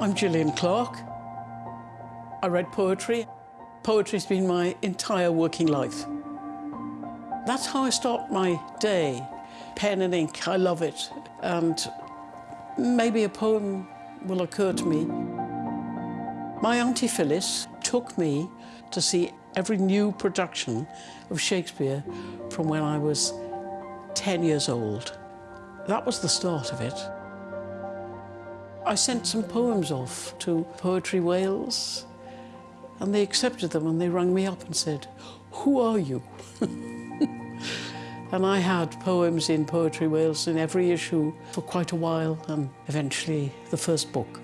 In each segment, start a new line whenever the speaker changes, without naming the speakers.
I'm Gillian Clarke. I read poetry. Poetry's been my entire working life. That's how I start my day. Pen and ink, I love it. And maybe a poem will occur to me. My Auntie Phyllis took me to see every new production of Shakespeare from when I was 10 years old. That was the start of it. I sent some poems off to Poetry Wales and they accepted them and they rang me up and said, who are you? and I had poems in Poetry Wales in every issue for quite a while and eventually the first book.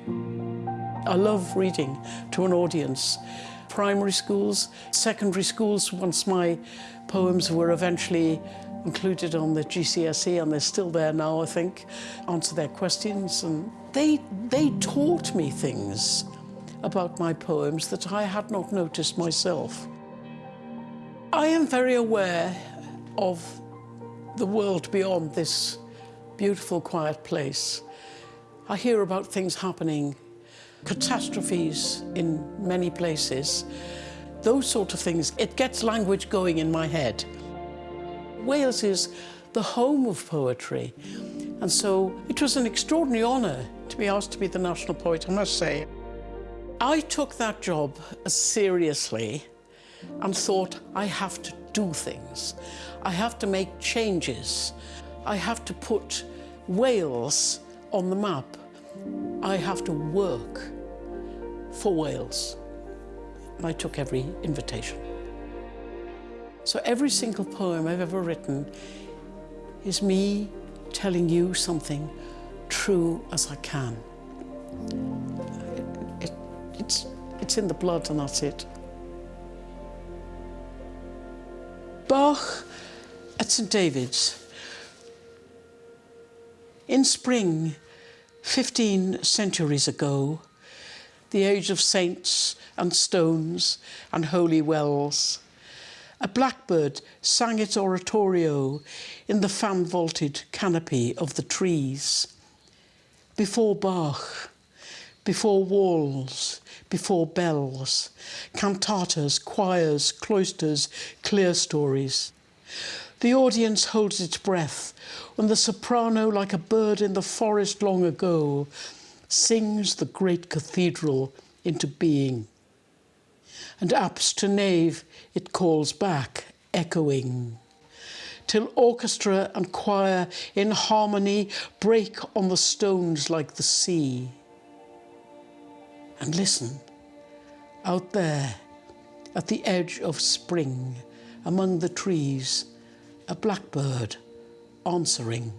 I love reading to an audience. Primary schools, secondary schools, once my poems were eventually included on the GCSE and they're still there now, I think, answer their questions. And they, they taught me things about my poems that I had not noticed myself. I am very aware of the world beyond this beautiful, quiet place. I hear about things happening catastrophes in many places, those sort of things. It gets language going in my head. Wales is the home of poetry. And so it was an extraordinary honour to be asked to be the national poet, I must say. I took that job seriously and thought I have to do things. I have to make changes. I have to put Wales on the map. I have to work for Wales. I took every invitation. So every single poem I've ever written is me telling you something true as I can. It, it, it's, it's in the blood and that's it. Bach at St David's. In spring, 15 centuries ago, the age of saints and stones and holy wells. A blackbird sang its oratorio in the fan-vaulted canopy of the trees. Before Bach, before walls, before bells, cantatas, choirs, cloisters, clerestories. The audience holds its breath when the soprano, like a bird in the forest long ago, sings the great cathedral into being. And apse to nave it calls back, echoing, till orchestra and choir in harmony break on the stones like the sea. And listen, out there, at the edge of spring, among the trees, a blackbird answering.